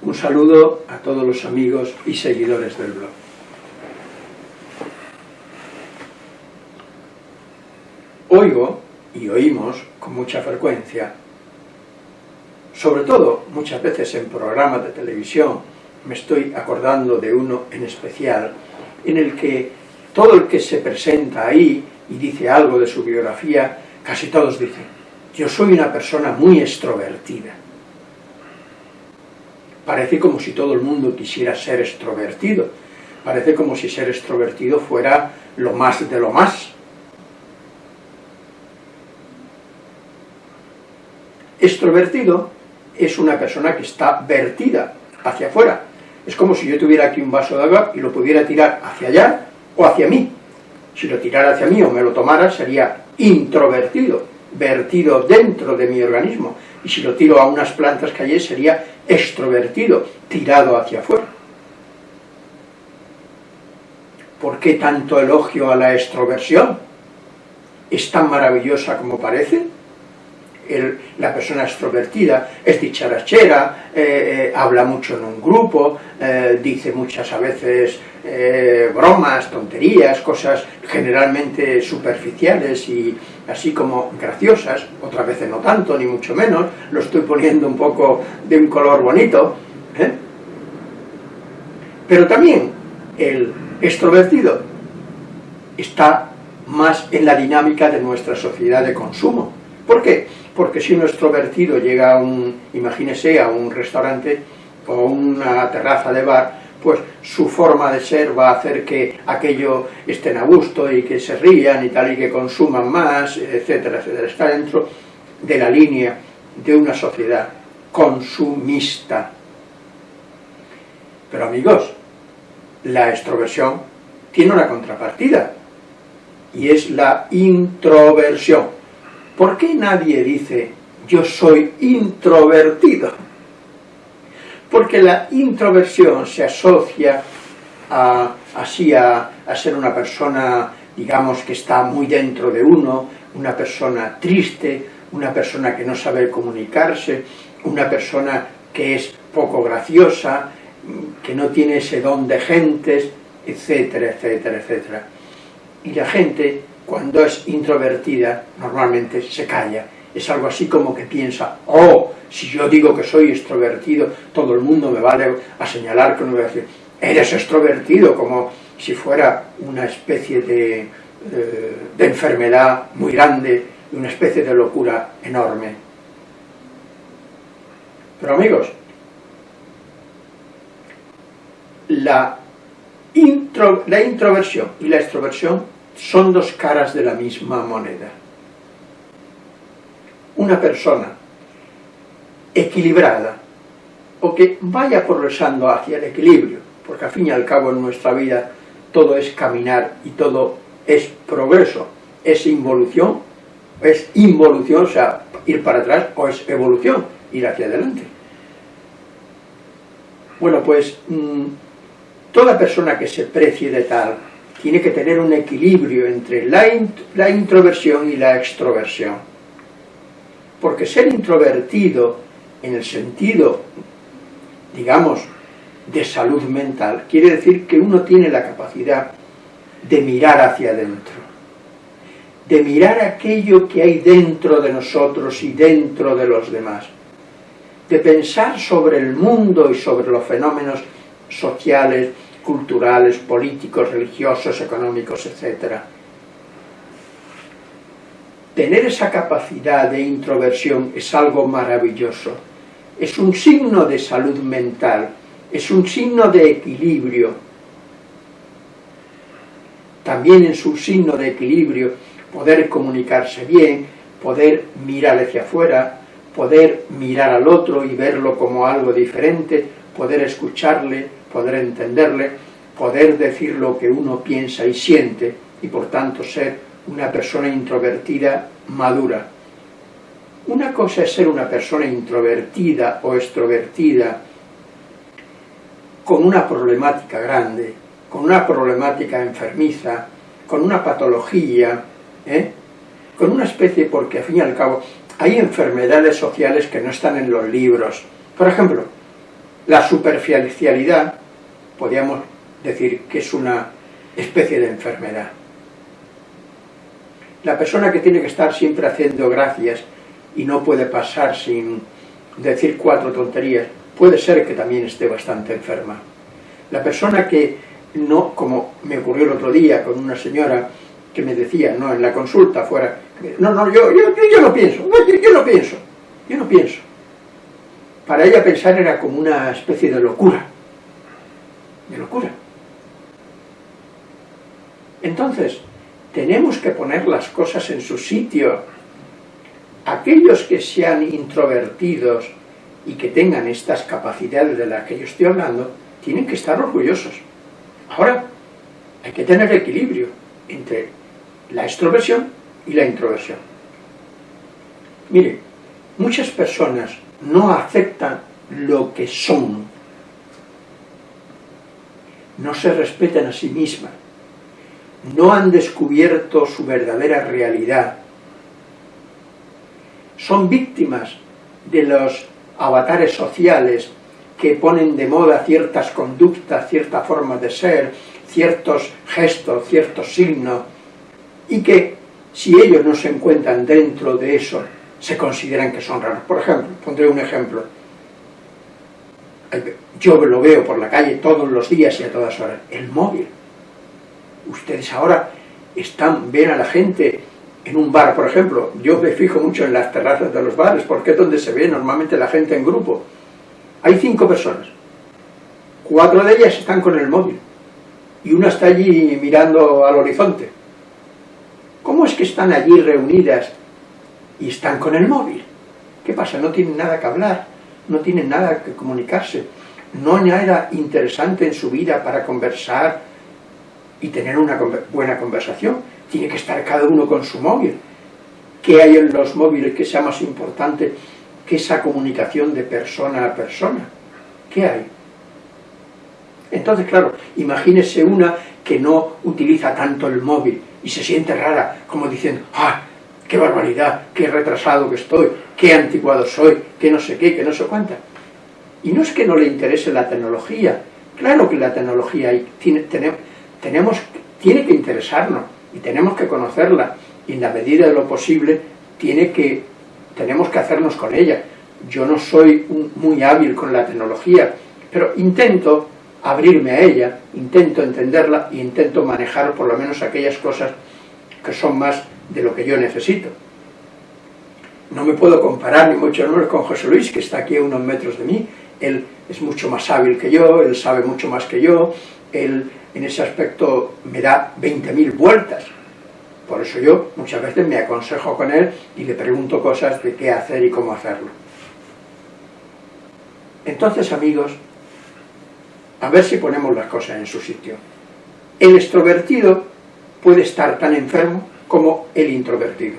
Un saludo a todos los amigos y seguidores del blog. Oigo y oímos con mucha frecuencia, sobre todo muchas veces en programas de televisión, me estoy acordando de uno en especial, en el que todo el que se presenta ahí y dice algo de su biografía, casi todos dicen, yo soy una persona muy extrovertida. Parece como si todo el mundo quisiera ser extrovertido, parece como si ser extrovertido fuera lo más de lo más. Extrovertido es una persona que está vertida hacia afuera. Es como si yo tuviera aquí un vaso de agua y lo pudiera tirar hacia allá o hacia mí. Si lo tirara hacia mí o me lo tomara sería introvertido, vertido dentro de mi organismo. Y si lo tiro a unas plantas que hay sería extrovertido, tirado hacia afuera. ¿Por qué tanto elogio a la extroversión? ¿Es tan maravillosa como parece? La persona extrovertida es dicharachera, eh, eh, habla mucho en un grupo, eh, dice muchas a veces bromas, tonterías, cosas generalmente superficiales y así como graciosas, otras veces no tanto, ni mucho menos, lo estoy poniendo un poco de un color bonito, pero también el extrovertido está más en la dinámica de nuestra sociedad de consumo. ¿Por qué? Porque si un extrovertido llega a un, imagínese, a un restaurante o una terraza de bar, pues su forma de ser va a hacer que aquello estén a gusto y que se rían y tal, y que consuman más, etcétera, etcétera. Está dentro de la línea de una sociedad consumista. Pero amigos, la extroversión tiene una contrapartida, y es la introversión. ¿Por qué nadie dice, yo soy introvertido? Porque la introversión se asocia a, así a, ser una persona, digamos, que está muy dentro de uno, una persona triste, una persona que no sabe comunicarse, una persona que es poco graciosa, que no tiene ese don de gentes, etcétera, etcétera, etcétera. Y la gente cuando es introvertida, normalmente se calla. Es algo así como que piensa, oh, si yo digo que soy extrovertido, todo el mundo me vale a señalar que no voy a decir, eres extrovertido, como si fuera una especie de, eh, de enfermedad muy grande, una especie de locura enorme. Pero amigos, la, la introversión y la extroversión son dos caras de la misma moneda. Una persona equilibrada, o que vaya progresando hacia el equilibrio, porque al fin y al cabo en nuestra vida todo es caminar y todo es progreso, es involución, es involución, o sea, ir para atrás, o es evolución, ir hacia adelante. Bueno, pues mm, toda persona que se precie de tal, tiene que tener un equilibrio entre la, introversión y la extroversión. Porque ser introvertido en el sentido, digamos, de salud mental, quiere decir que uno tiene la capacidad de mirar hacia adentro, de mirar aquello que hay dentro de nosotros y dentro de los demás, de pensar sobre el mundo y sobre los fenómenos sociales, culturales, políticos, religiosos, económicos, etc. Tener esa capacidad de introversión es algo maravilloso. Es un signo de salud mental, es un signo de equilibrio. También es un signo de equilibrio poder comunicarse bien, poder mirar hacia afuera, poder mirar al otro y verlo como algo diferente, poder escucharle, poder entenderle, poder decir lo que uno piensa y siente, y por tanto ser una persona introvertida madura. Una cosa es ser una persona introvertida o extrovertida con una problemática grande, con una problemática enfermiza, con una patología, ¿eh? con una especie, porque al fin y al cabo hay enfermedades sociales que no están en los libros, Por ejemplo, la superficialidad, podríamos decir que es una especie de enfermedad. La persona que tiene que estar siempre haciendo gracias y no puede pasar sin decir cuatro tonterías, puede ser que también esté bastante enferma. La persona que no, como me ocurrió el otro día con una señora que me decía, no, en la consulta fuera, no, no, yo, yo, yo no pienso, yo, yo no pienso, yo no pienso. Para ella pensar era como una especie de locura, de locura. Entonces, tenemos que poner las cosas en su sitio. Aquellos que sean introvertidos y que tengan estas capacidades de las que yo estoy hablando, tienen que estar orgullosos. Ahora, hay que tener equilibrio entre la extroversión y la introversión. Mire, muchas personas no aceptan lo que son, no se respetan a sí mismas, no han descubierto su verdadera realidad. Son víctimas de los avatares sociales que ponen de moda ciertas conductas, cierta forma de ser, ciertos gestos, ciertos signos, y que si ellos no se encuentran dentro de eso, se consideran que son raros. Por ejemplo, pondré un ejemplo. Yo lo veo por la calle todos los días y a todas horas. El móvil ustedes ahora están, ven a la gente en un bar, por ejemplo, yo me fijo mucho en las terrazas de los bares, porque es donde se ve normalmente la gente en grupo. Hay cinco personas, cuatro de ellas están con el móvil, y una está allí mirando al horizonte. ¿Cómo es que están allí reunidas y están con el móvil? ¿Qué pasa? No tienen nada que hablar, no tienen nada que comunicarse, no hay nada interesante en su vida para conversar, y tener una buena conversación. Tiene que estar cada uno con su móvil. ¿Qué hay en los móviles que sea más importante que esa comunicación de persona a persona? ¿Qué hay? Entonces, claro, imagínese una que no utiliza tanto el móvil y se siente rara, como diciendo, ¡ah, qué barbaridad, qué retrasado que estoy, qué anticuado soy, qué no sé qué, qué no sé cuánta! Y no es que no le interese la tecnología, claro que la tecnología tiene, tenemos, tiene que interesarnos y tenemos que conocerla y en la medida de lo posible tiene que, tenemos que hacernos con ella. Yo no soy muy hábil con la tecnología, pero intento abrirme a ella, intento entenderla e intento manejar por lo menos aquellas cosas que son más de lo que yo necesito. No me puedo comparar ni mucho menos con José Luis, que está aquí a unos metros de mí, él es mucho más hábil que yo, él sabe mucho más que yo, él en ese aspecto me da 20.000 vueltas. Por eso yo muchas veces me aconsejo con él y le pregunto cosas de qué hacer y cómo hacerlo. Entonces, amigos, a ver si ponemos las cosas en su sitio. El extrovertido puede estar tan enfermo como el introvertido.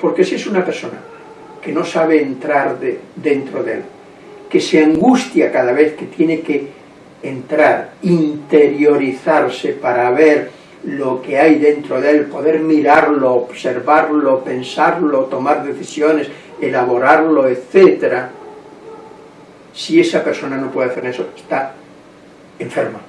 Porque si es una persona que no sabe entrar de, dentro de él, que se angustia cada vez que tiene que entrar, interiorizarse para ver lo que hay dentro de él, poder mirarlo, observarlo, pensarlo, tomar decisiones, elaborarlo, etc. Si esa persona no puede hacer eso, está enferma.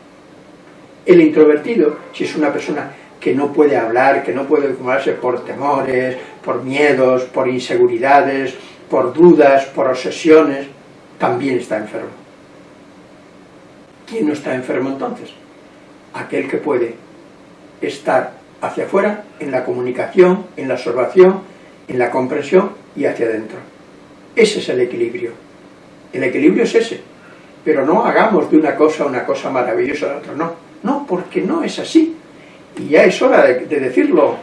El introvertido, si es una persona que no puede hablar, que no puede ocuparse por temores, por miedos, por inseguridades, por dudas, por obsesiones, también está enfermo. ¿Quién no está enfermo entonces? Aquel que puede estar hacia afuera, en la comunicación, en la observación, en la comprensión y hacia adentro. Ese es el equilibrio. El equilibrio es ese. Pero no hagamos de una cosa una cosa maravillosa de otra, no. No, porque no es así. Y ya es hora de, decirlo.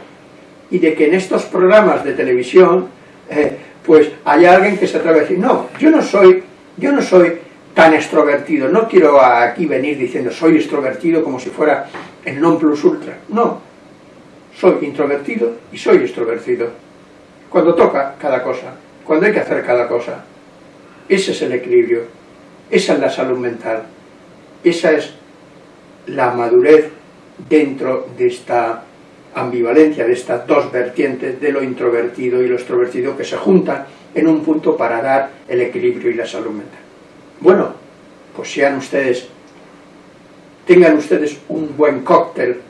Y de que en estos programas de televisión, eh, pues haya alguien que se atreve a decir, no, yo no soy, yo no soy tan extrovertido. No quiero aquí venir diciendo soy extrovertido como si fuera el non plus ultra. No, soy introvertido y soy extrovertido. Cuando toca cada cosa, cuando hay que hacer cada cosa. Ese es el equilibrio, esa es la salud mental, esa es la madurez dentro de esta ambivalencia, de estas dos vertientes de lo introvertido y lo extrovertido que se juntan en un punto para dar el equilibrio y la salud mental. Bueno, pues sean ustedes, tengan ustedes un buen cóctel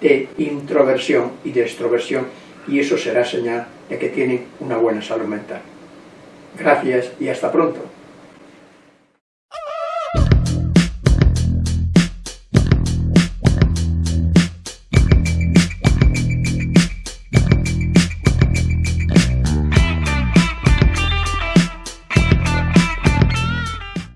de introversión y de extroversión y eso será señal de que tienen una buena salud mental. Gracias y hasta pronto.